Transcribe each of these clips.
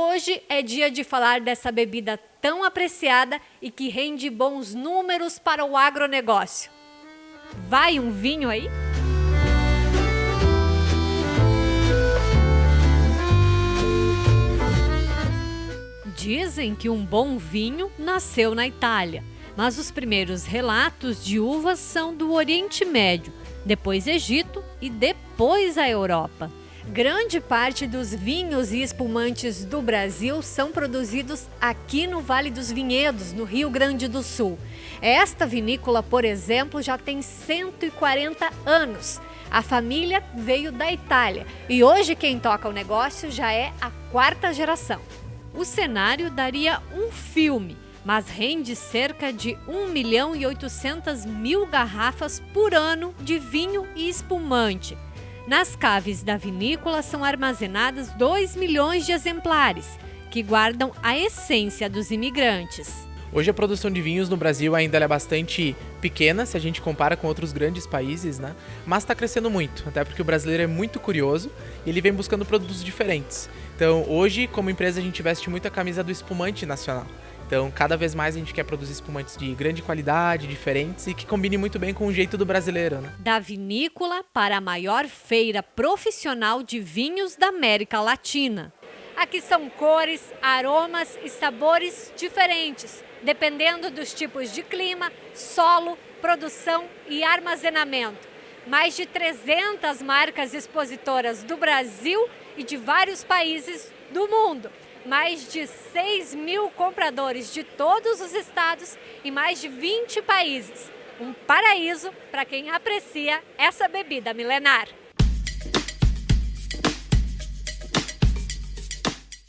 Hoje é dia de falar dessa bebida tão apreciada e que rende bons números para o agronegócio. Vai um vinho aí? Dizem que um bom vinho nasceu na Itália, mas os primeiros relatos de uvas são do Oriente Médio, depois Egito e depois a Europa. Grande parte dos vinhos e espumantes do Brasil são produzidos aqui no Vale dos Vinhedos, no Rio Grande do Sul. Esta vinícola, por exemplo, já tem 140 anos. A família veio da Itália e hoje quem toca o negócio já é a quarta geração. O cenário daria um filme, mas rende cerca de 1 milhão e 800 mil garrafas por ano de vinho e espumante. Nas caves da vinícola são armazenadas 2 milhões de exemplares, que guardam a essência dos imigrantes. Hoje a produção de vinhos no Brasil ainda é bastante pequena, se a gente compara com outros grandes países, né? mas está crescendo muito, até porque o brasileiro é muito curioso e ele vem buscando produtos diferentes. Então hoje, como empresa, a gente veste muito a camisa do espumante nacional. Então, cada vez mais a gente quer produzir espumantes de grande qualidade, diferentes e que combine muito bem com o jeito do brasileiro. Né? Da vinícola para a maior feira profissional de vinhos da América Latina. Aqui são cores, aromas e sabores diferentes, dependendo dos tipos de clima, solo, produção e armazenamento. Mais de 300 marcas expositoras do Brasil e de vários países do mundo mais de 6 mil compradores de todos os estados e mais de 20 países. Um paraíso para quem aprecia essa bebida milenar.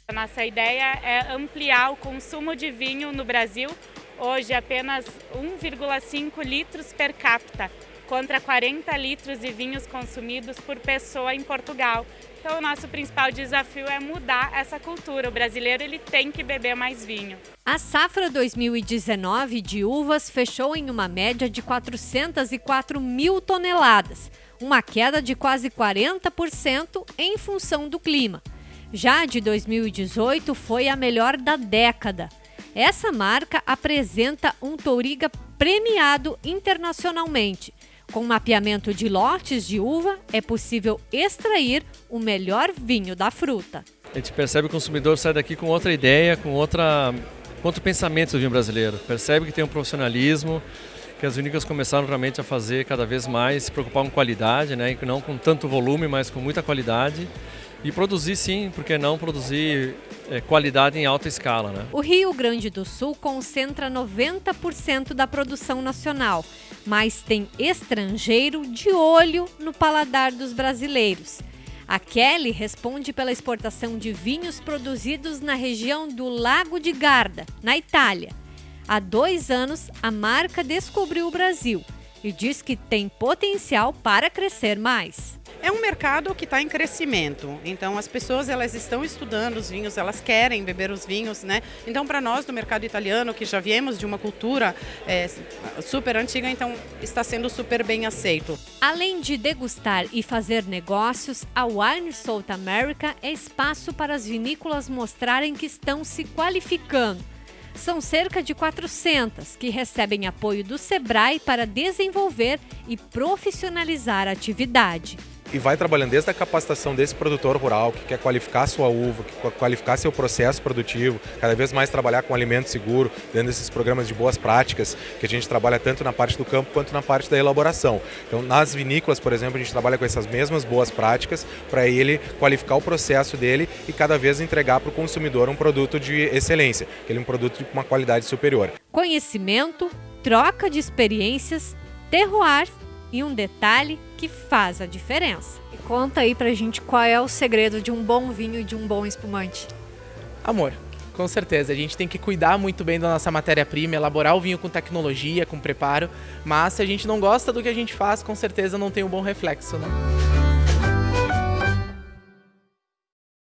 A nossa ideia é ampliar o consumo de vinho no Brasil, hoje apenas 1,5 litros per capita, contra 40 litros de vinhos consumidos por pessoa em Portugal. Então o nosso principal desafio é mudar essa cultura. O brasileiro ele tem que beber mais vinho. A safra 2019 de uvas fechou em uma média de 404 mil toneladas, uma queda de quase 40% em função do clima. Já de 2018 foi a melhor da década. Essa marca apresenta um touriga premiado internacionalmente com mapeamento de lotes de uva, é possível extrair o melhor vinho da fruta. A gente percebe que o consumidor sai daqui com outra ideia, com, outra, com outro pensamento do vinho brasileiro. Percebe que tem um profissionalismo, que as vinícolas começaram realmente a fazer cada vez mais, se preocupar com qualidade, né? não com tanto volume, mas com muita qualidade. E produzir sim, porque não produzir é, qualidade em alta escala. Né? O Rio Grande do Sul concentra 90% da produção nacional, mas tem estrangeiro de olho no paladar dos brasileiros. A Kelly responde pela exportação de vinhos produzidos na região do Lago de Garda, na Itália. Há dois anos, a marca descobriu o Brasil e diz que tem potencial para crescer mais. É um mercado que está em crescimento, então as pessoas elas estão estudando os vinhos, elas querem beber os vinhos, né? Então para nós do mercado italiano, que já viemos de uma cultura é, super antiga, então está sendo super bem aceito. Além de degustar e fazer negócios, a Wine South America é espaço para as vinícolas mostrarem que estão se qualificando. São cerca de 400 que recebem apoio do Sebrae para desenvolver e profissionalizar a atividade e vai trabalhando desde a capacitação desse produtor rural que quer qualificar sua uva, que quer qualificar seu processo produtivo, cada vez mais trabalhar com alimento seguro, dentro desses programas de boas práticas que a gente trabalha tanto na parte do campo quanto na parte da elaboração. Então, nas vinícolas, por exemplo, a gente trabalha com essas mesmas boas práticas para ele qualificar o processo dele e cada vez entregar para o consumidor um produto de excelência, aquele um produto de uma qualidade superior. Conhecimento, troca de experiências, terroir e um detalhe que faz a diferença. E conta aí pra gente qual é o segredo de um bom vinho e de um bom espumante. Amor. Com certeza, a gente tem que cuidar muito bem da nossa matéria-prima, elaborar o vinho com tecnologia, com preparo, mas se a gente não gosta do que a gente faz, com certeza não tem um bom reflexo, né?